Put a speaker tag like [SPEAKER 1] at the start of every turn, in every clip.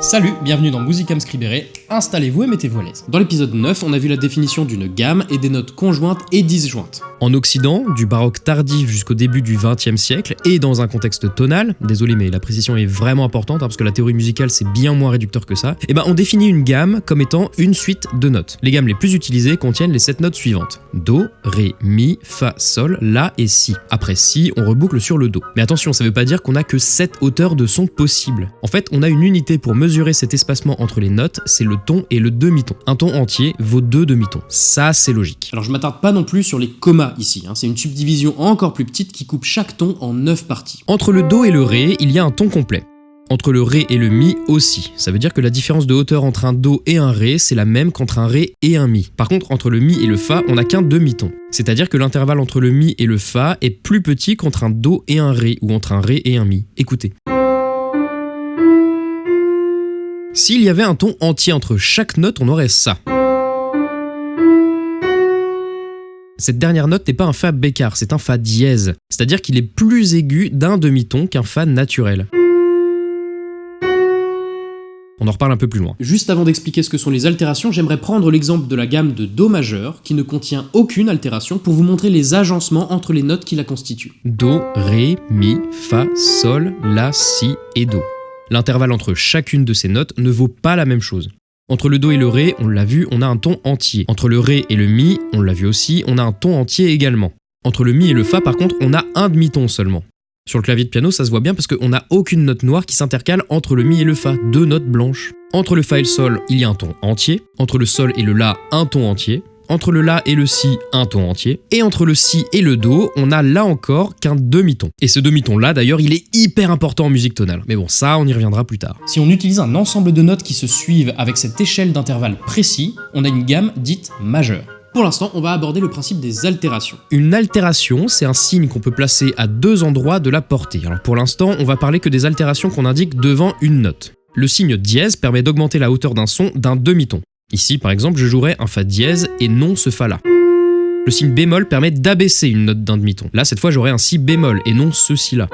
[SPEAKER 1] Salut, bienvenue dans Musicam Scribere, installez-vous et mettez-vous à l'aise. Dans l'épisode 9, on a vu la définition d'une gamme et des notes conjointes et disjointes.
[SPEAKER 2] En Occident, du baroque tardif jusqu'au début du XXe siècle, et dans un contexte tonal, désolé mais la précision est vraiment importante hein, parce que la théorie musicale c'est bien moins réducteur que ça, et eh ben on définit une gamme comme étant une suite de notes. Les gammes les plus utilisées contiennent les 7 notes suivantes. Do, Ré, Mi, Fa, Sol, La et Si. Après Si, on reboucle sur le Do. Mais attention, ça veut pas dire qu'on a que 7 hauteurs de son possibles. En fait, on a une unité pour mesurer cet espacement entre les notes, c'est le ton et le demi-ton. Un ton entier vaut deux demi-tons. Ça, c'est logique.
[SPEAKER 1] Alors je m'attarde pas non plus sur les commas ici, hein. c'est une subdivision encore plus petite qui coupe chaque ton en 9 parties.
[SPEAKER 2] Entre le Do et le Ré, il y a un ton complet. Entre le Ré et le Mi aussi. Ça veut dire que la différence de hauteur entre un Do et un Ré, c'est la même qu'entre un Ré et un Mi. Par contre, entre le Mi et le Fa, on n'a qu'un demi-ton. C'est-à-dire que l'intervalle entre le Mi et le Fa est plus petit qu'entre un Do et un Ré, ou entre un Ré et un Mi. Écoutez. S'il y avait un ton entier entre chaque note, on aurait ça. Cette dernière note n'est pas un Fa bécard, c'est un Fa dièse, c'est-à-dire qu'il est plus aigu d'un demi-ton qu'un Fa naturel. On en reparle un peu plus loin.
[SPEAKER 1] Juste avant d'expliquer ce que sont les altérations, j'aimerais prendre l'exemple de la gamme de Do majeur, qui ne contient aucune altération, pour vous montrer les agencements entre les notes qui la constituent.
[SPEAKER 2] Do, Ré, Mi, Fa, Sol, La, Si et Do. L'intervalle entre chacune de ces notes ne vaut pas la même chose. Entre le Do et le Ré, on l'a vu, on a un ton entier. Entre le Ré et le Mi, on l'a vu aussi, on a un ton entier également. Entre le Mi et le Fa, par contre, on a un demi-ton seulement. Sur le clavier de piano, ça se voit bien parce qu'on n'a aucune note noire qui s'intercale entre le Mi et le Fa, deux notes blanches. Entre le Fa et le Sol, il y a un ton entier. Entre le Sol et le La, un ton entier entre le La et le Si, un ton entier, et entre le Si et le Do, on a là encore qu'un demi-ton. Et ce demi-ton-là, d'ailleurs, il est hyper important en musique tonale. Mais bon, ça, on y reviendra plus tard.
[SPEAKER 1] Si on utilise un ensemble de notes qui se suivent avec cette échelle d'intervalle précis, on a une gamme dite majeure. Pour l'instant, on va aborder le principe des altérations.
[SPEAKER 2] Une altération, c'est un signe qu'on peut placer à deux endroits de la portée. Alors pour l'instant, on va parler que des altérations qu'on indique devant une note. Le signe dièse permet d'augmenter la hauteur d'un son d'un demi-ton. Ici, par exemple, je jouerais un Fa dièse et non ce Fa-là. Le signe bémol permet d'abaisser une note d'un demi-ton. Là, cette fois, j'aurais un Si bémol et non ce Si-là.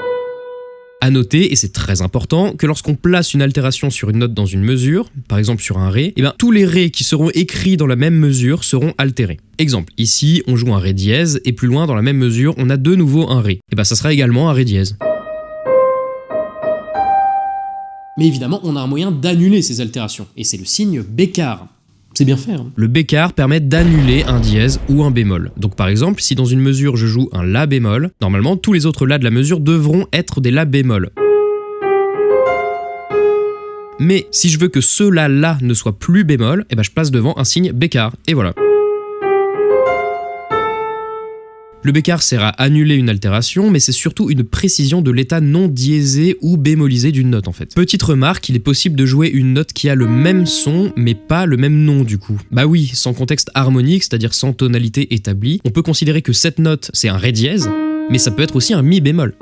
[SPEAKER 2] A noter, et c'est très important, que lorsqu'on place une altération sur une note dans une mesure, par exemple sur un Ré, eh bien, tous les Ré qui seront écrits dans la même mesure seront altérés. Exemple, ici, on joue un Ré dièse, et plus loin, dans la même mesure, on a de nouveau un Ré. Et eh bien ça sera également un Ré dièse.
[SPEAKER 1] Mais évidemment, on a un moyen d'annuler ces altérations, et c'est le signe bécard. C'est bien fait. Hein.
[SPEAKER 2] Le bécard permet d'annuler un dièse ou un bémol. Donc par exemple, si dans une mesure je joue un La bémol, normalement tous les autres La de la mesure devront être des La bémol. Mais si je veux que ce La là ne soit plus bémol, eh ben je place devant un signe bécard. Et voilà. Le bécard sert à annuler une altération, mais c'est surtout une précision de l'état non diésé ou bémolisé d'une note en fait. Petite remarque, il est possible de jouer une note qui a le même son, mais pas le même nom du coup. Bah oui, sans contexte harmonique, c'est-à-dire sans tonalité établie, on peut considérer que cette note c'est un ré dièse, mais ça peut être aussi un mi bémol.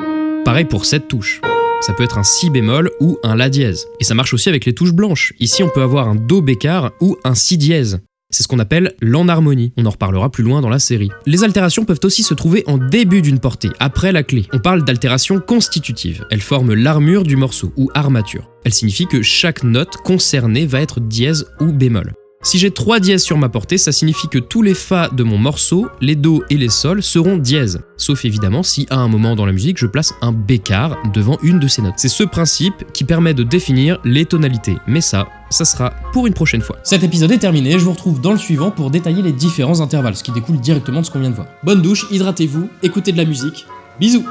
[SPEAKER 2] Pareil pour cette touche. Ça peut être un si bémol ou un la dièse. Et ça marche aussi avec les touches blanches. Ici, on peut avoir un do bécard ou un si dièse. C'est ce qu'on appelle l'enharmonie. On en reparlera plus loin dans la série. Les altérations peuvent aussi se trouver en début d'une portée, après la clé. On parle d'altération constitutive. Elles forment l'armure du morceau, ou armature. Elle signifie que chaque note concernée va être dièse ou bémol. Si j'ai 3 dièses sur ma portée, ça signifie que tous les Fa de mon morceau, les Do et les Sol seront dièses. Sauf évidemment si à un moment dans la musique je place un bécard devant une de ces notes. C'est ce principe qui permet de définir les tonalités. Mais ça, ça sera pour une prochaine fois.
[SPEAKER 1] Cet épisode est terminé, je vous retrouve dans le suivant pour détailler les différents intervalles, ce qui découle directement de ce qu'on vient de voir. Bonne douche, hydratez-vous, écoutez de la musique, bisous